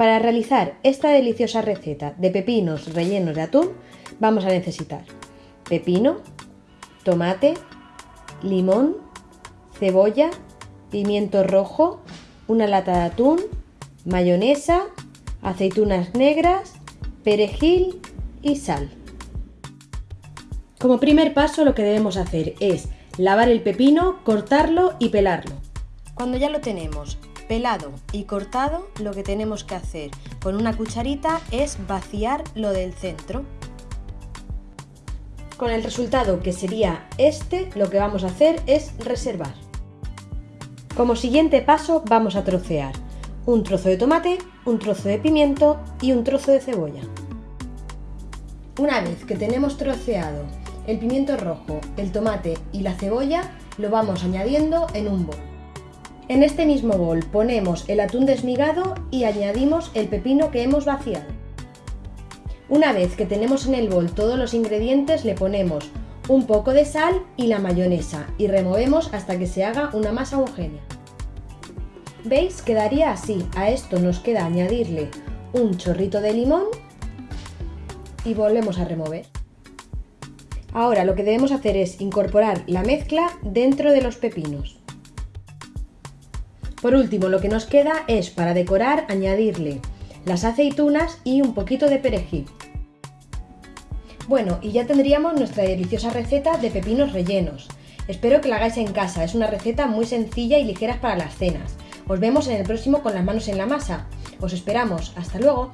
Para realizar esta deliciosa receta de pepinos rellenos de atún vamos a necesitar pepino, tomate, limón, cebolla, pimiento rojo, una lata de atún, mayonesa, aceitunas negras, perejil y sal. Como primer paso lo que debemos hacer es lavar el pepino, cortarlo y pelarlo. Cuando ya lo tenemos pelado y cortado, lo que tenemos que hacer con una cucharita es vaciar lo del centro. Con el resultado que sería este, lo que vamos a hacer es reservar. Como siguiente paso vamos a trocear un trozo de tomate, un trozo de pimiento y un trozo de cebolla. Una vez que tenemos troceado el pimiento rojo, el tomate y la cebolla, lo vamos añadiendo en un bol. En este mismo bol ponemos el atún desmigado y añadimos el pepino que hemos vaciado. Una vez que tenemos en el bol todos los ingredientes le ponemos un poco de sal y la mayonesa y removemos hasta que se haga una masa homogénea. ¿Veis? Quedaría así. A esto nos queda añadirle un chorrito de limón y volvemos a remover. Ahora lo que debemos hacer es incorporar la mezcla dentro de los pepinos. Por último, lo que nos queda es para decorar añadirle las aceitunas y un poquito de perejil. Bueno, y ya tendríamos nuestra deliciosa receta de pepinos rellenos. Espero que la hagáis en casa, es una receta muy sencilla y ligera para las cenas. Os vemos en el próximo con las manos en la masa. Os esperamos, hasta luego.